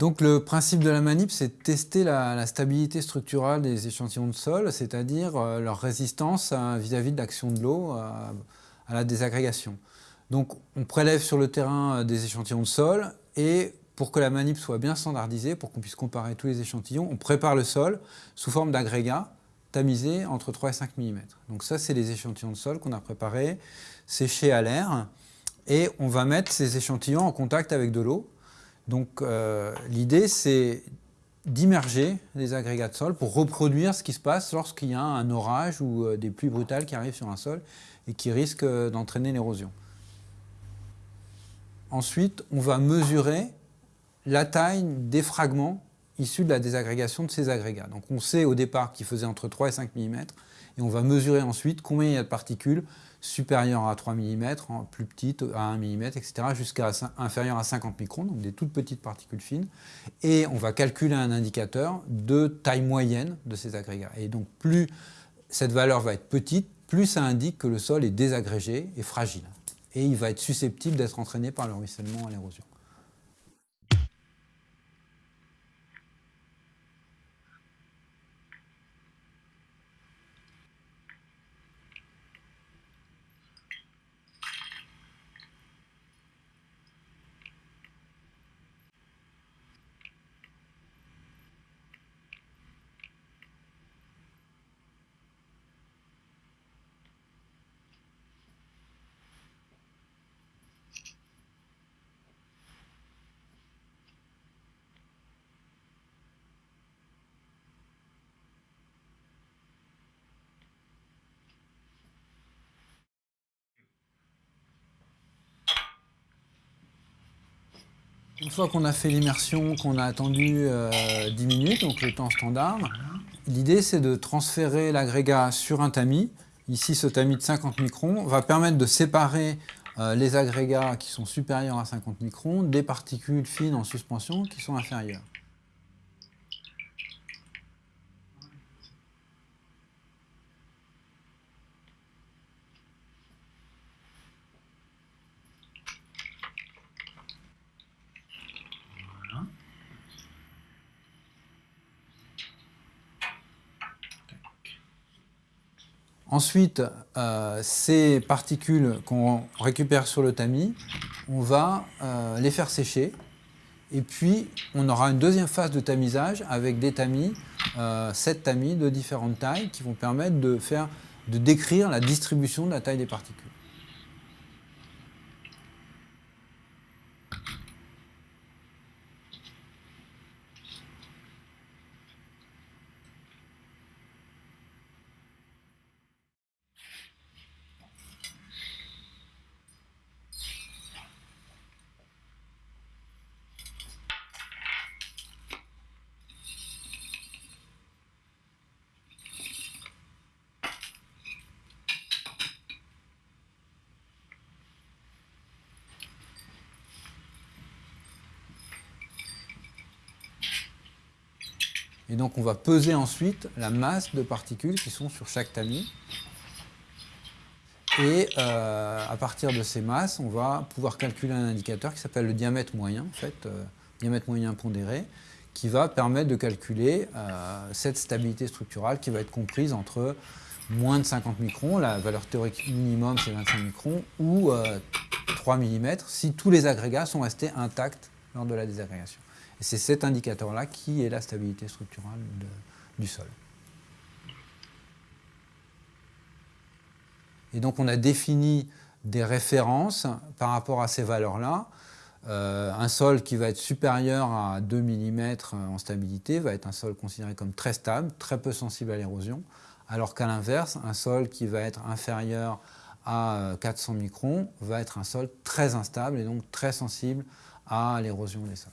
Donc le principe de la manip, c'est de tester la, stabilité structurale des échantillons de sol, c'est-à-dire euh, leur résistance vis-à-vis de l'action de l'eau à, la désagrégation. Donc on prélève sur le terrain euh, des échantillons de sol et pour que la manip soit bien standardisée, pour qu'on puisse comparer tous les échantillons, on prépare le sol sous forme d'agrégats tamisés entre 3 et 5 mm. Donc ça, c'est les échantillons de sol qu'on a préparés, séchés à l'air, et on va mettre ces échantillons en contact avec de l'eau. Donc euh, l'idée, c'est d'immerger les agrégats de sol pour reproduire ce qui se passe lorsqu'il y a un orage ou euh, des pluies brutales qui arrivent sur un sol et qui risquent euh, d'entraîner l'érosion. Ensuite, on va mesurer la taille des fragments issus de la désagrégation de ces agrégats. Donc on sait au départ qu'ils faisaient entre 3 et 5 mm, et on va mesurer ensuite combien il y a de particules supérieures à 3 mm, plus petites à 1 mm, etc., jusqu'à inférieures à 50 microns, donc des toutes petites particules fines. Et on va calculer un indicateur de taille moyenne de ces agrégats. Et donc plus cette valeur va être petite, plus ça indique que le sol est désagrégé et fragile. Et il va être susceptible d'être entraîné par le ruissellement à l'érosion. Une fois qu'on a fait l'immersion, qu'on a attendu 10 euh, minutes, donc le temps standard, l'idée c'est de transférer l'agrégat sur un tamis. Ici, ce tamis de 50 microns va permettre de séparer euh, les agrégats qui sont supérieurs à 50 microns des particules fines en suspension qui sont inférieures. Ensuite, euh, ces particules qu'on récupère sur le tamis, on va euh, les faire sécher. Et puis, on aura une deuxième phase de tamisage avec des tamis, euh, sept tamis de différentes tailles qui vont permettre de décrire la distribution de la taille des particules. Et donc on va peser ensuite la masse de particules qui sont sur chaque tamis. Et euh, à partir de ces masses, on va pouvoir calculer un indicateur qui s'appelle le diamètre moyen, en fait, euh, diamètre moyen pondéré, qui va permettre de calculer euh, cette stabilité structurale qui va être comprise entre moins de 50 microns, la valeur théorique minimum c'est 25 microns, ou 3 mm si tous les agrégats sont restés intacts lors de la désagrégation. Et c'est cet indicateur-là qui est la stabilité structurale du sol. Et donc on a défini des références par rapport à ces valeurs-là. Euh, un sol qui va être supérieur à 2 mm en stabilité va être un sol considéré comme très stable, très peu sensible à l'érosion, alors qu'à l'inverse, un sol qui va être inférieur à 400 microns va être un sol très instable et donc très sensible à l'érosion des sols.